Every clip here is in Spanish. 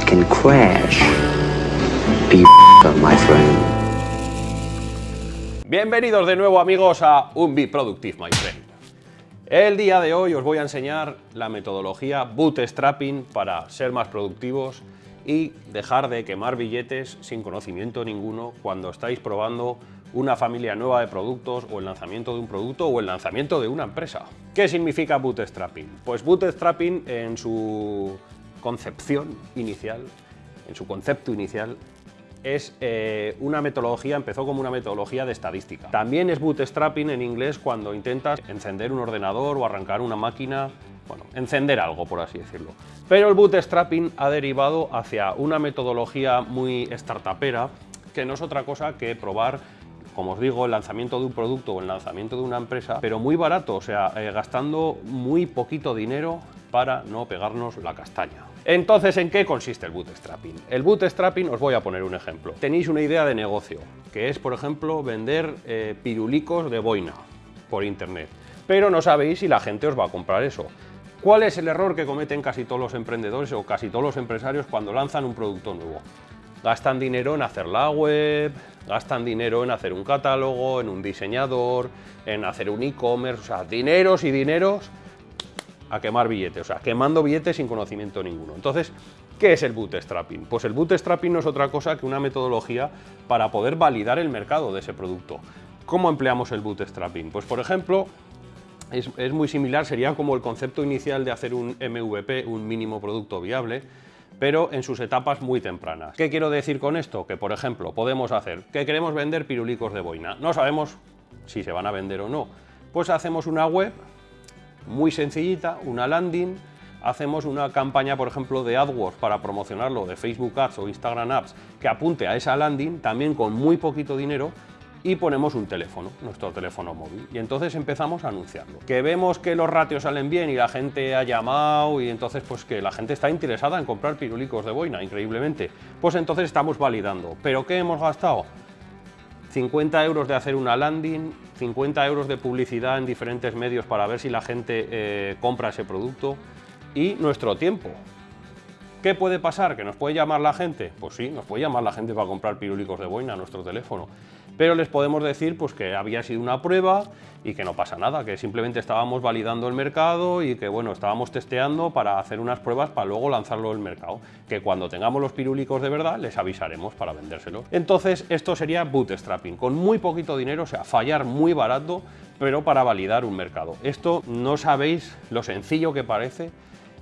can crash. My friend. Bienvenidos de nuevo amigos a Un Be Productive, my friend. El día de hoy os voy a enseñar la metodología bootstrapping para ser más productivos y dejar de quemar billetes sin conocimiento ninguno cuando estáis probando una familia nueva de productos o el lanzamiento de un producto o el lanzamiento de una empresa. ¿Qué significa bootstrapping? Pues bootstrapping en su concepción inicial, en su concepto inicial, es eh, una metodología, empezó como una metodología de estadística. También es bootstrapping en inglés cuando intentas encender un ordenador o arrancar una máquina, bueno, encender algo, por así decirlo. Pero el bootstrapping ha derivado hacia una metodología muy startupera, que no es otra cosa que probar como os digo, el lanzamiento de un producto o el lanzamiento de una empresa, pero muy barato, o sea, eh, gastando muy poquito dinero para no pegarnos la castaña. Entonces, ¿en qué consiste el bootstrapping? El bootstrapping, os voy a poner un ejemplo. Tenéis una idea de negocio, que es, por ejemplo, vender eh, pirulicos de boina por internet, pero no sabéis si la gente os va a comprar eso. ¿Cuál es el error que cometen casi todos los emprendedores o casi todos los empresarios cuando lanzan un producto nuevo? Gastan dinero en hacer la web, gastan dinero en hacer un catálogo, en un diseñador, en hacer un e-commerce, o sea, dineros y dineros a quemar billetes, o sea, quemando billetes sin conocimiento ninguno. Entonces, ¿qué es el bootstrapping? Pues el bootstrapping no es otra cosa que una metodología para poder validar el mercado de ese producto. ¿Cómo empleamos el bootstrapping? Pues, por ejemplo, es, es muy similar, sería como el concepto inicial de hacer un MVP, un mínimo producto viable, pero en sus etapas muy tempranas. ¿Qué quiero decir con esto? Que, por ejemplo, podemos hacer que queremos vender pirulicos de boina. No sabemos si se van a vender o no. Pues hacemos una web muy sencillita, una landing, hacemos una campaña, por ejemplo, de AdWords para promocionarlo, de Facebook Ads o Instagram Ads, que apunte a esa landing, también con muy poquito dinero, y ponemos un teléfono, nuestro teléfono móvil, y entonces empezamos a anunciarlo. Que vemos que los ratios salen bien y la gente ha llamado y entonces pues que la gente está interesada en comprar pirulicos de boina, increíblemente, pues entonces estamos validando. ¿Pero qué hemos gastado? 50 euros de hacer una landing, 50 euros de publicidad en diferentes medios para ver si la gente eh, compra ese producto y nuestro tiempo. ¿Qué puede pasar? ¿Que nos puede llamar la gente? Pues sí, nos puede llamar la gente para comprar pirulicos de boina a nuestro teléfono pero les podemos decir pues, que había sido una prueba y que no pasa nada, que simplemente estábamos validando el mercado y que bueno, estábamos testeando para hacer unas pruebas para luego lanzarlo al mercado, que cuando tengamos los pirúlicos de verdad les avisaremos para vendérselos. Entonces esto sería bootstrapping, con muy poquito dinero, o sea, fallar muy barato, pero para validar un mercado. Esto no sabéis lo sencillo que parece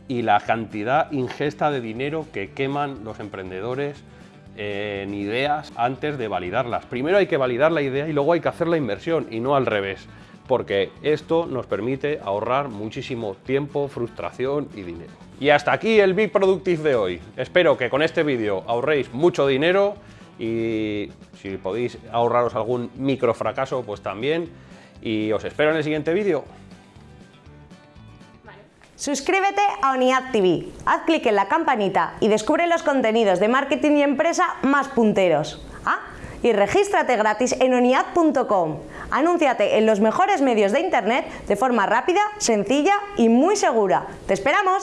y la cantidad ingesta de dinero que queman los emprendedores en ideas antes de validarlas. Primero hay que validar la idea y luego hay que hacer la inversión y no al revés, porque esto nos permite ahorrar muchísimo tiempo, frustración y dinero. Y hasta aquí el Big Productive de hoy. Espero que con este vídeo ahorréis mucho dinero y si podéis ahorraros algún micro fracaso, pues también. Y os espero en el siguiente vídeo. Suscríbete a ONIAD TV, haz clic en la campanita y descubre los contenidos de marketing y empresa más punteros. Ah, y regístrate gratis en oniad.com. Anúnciate en los mejores medios de internet de forma rápida, sencilla y muy segura. ¡Te esperamos!